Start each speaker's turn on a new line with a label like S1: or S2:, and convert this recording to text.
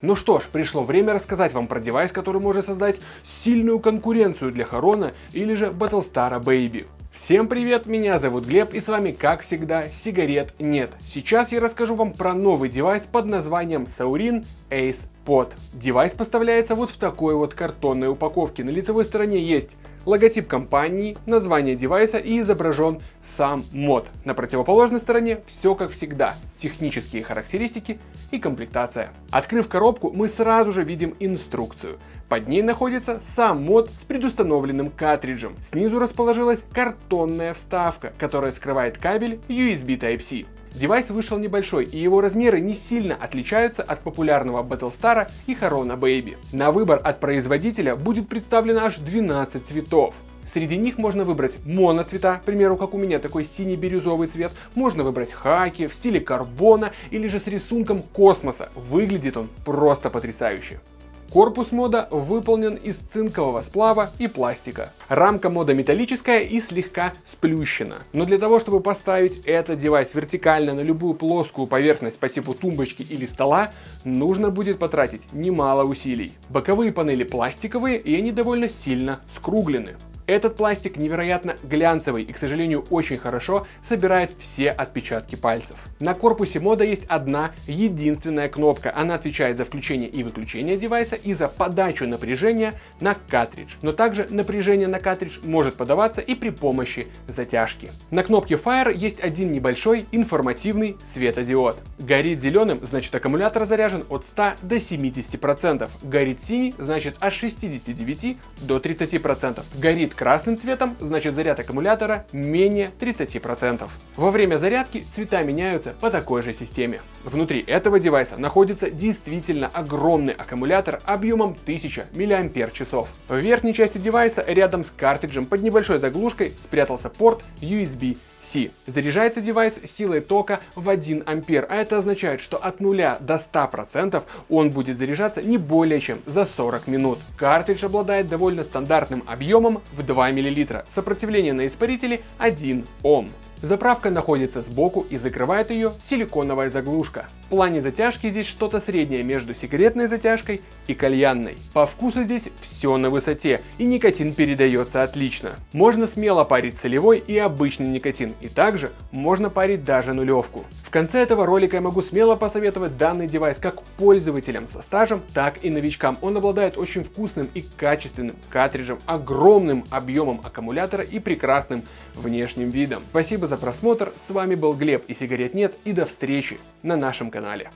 S1: Ну что ж, пришло время рассказать вам про девайс, который может создать сильную конкуренцию для Харона или же Battlestar Baby. Всем привет, меня зовут Глеб и с вами как всегда сигарет нет. Сейчас я расскажу вам про новый девайс под названием Suorin Ace Pod. Девайс поставляется вот в такой вот картонной упаковке. На лицевой стороне есть логотип компании, название девайса и изображен сам мод. На противоположной стороне все как всегда, технические характеристики и комплектация. Открыв коробку, мы сразу же видим инструкцию. Под ней находится сам мод с предустановленным картриджем. Снизу расположилась картонная вставка, которая скрывает кабель USB Type-C. Девайс вышел небольшой, и его размеры не сильно отличаются от популярного Battlestar и Харона Baby. На выбор от производителя будет представлено аж 12 цветов. Среди них можно выбрать моноцвета, к примеру, как у меня такой синий-бирюзовый цвет. Можно выбрать хаки в стиле карбона или же с рисунком космоса. Выглядит он просто потрясающе. Корпус мода выполнен из цинкового сплава и пластика. Рамка мода металлическая и слегка сплющена. Но для того, чтобы поставить этот девайс вертикально на любую плоскую поверхность по типу тумбочки или стола, нужно будет потратить немало усилий. Боковые панели пластиковые и они довольно сильно скруглены. Этот пластик невероятно глянцевый и, к сожалению, очень хорошо собирает все отпечатки пальцев. На корпусе мода есть одна единственная кнопка. Она отвечает за включение и выключение девайса и за подачу напряжения на картридж. Но также напряжение на картридж может подаваться и при помощи затяжки. На кнопке Fire есть один небольшой информативный светодиод. Горит зеленым, значит аккумулятор заряжен от 100 до 70%. Горит синий, значит от 69 до 30%. Горит красным цветом, значит заряд аккумулятора менее 30%. Во время зарядки цвета меняются по такой же системе. Внутри этого девайса находится действительно огромный аккумулятор объемом 1000 мАч. В верхней части девайса рядом с картриджем под небольшой заглушкой спрятался порт USB C. Заряжается девайс силой тока в 1 ампер, а это означает, что от 0 до 100% он будет заряжаться не более чем за 40 минут. Картридж обладает довольно стандартным объемом в 2 мл, сопротивление на испарителе 1 Ом. Заправка находится сбоку и закрывает ее силиконовая заглушка. В плане затяжки здесь что-то среднее между сигаретной затяжкой и кальянной. По вкусу здесь все на высоте и никотин передается отлично. Можно смело парить солевой и обычный никотин и также можно парить даже нулевку. В конце этого ролика я могу смело посоветовать данный девайс как пользователям со стажем, так и новичкам. Он обладает очень вкусным и качественным картриджем, огромным объемом аккумулятора и прекрасным внешним видом. Спасибо за просмотр, с вами был Глеб и сигарет нет и до встречи на нашем канале.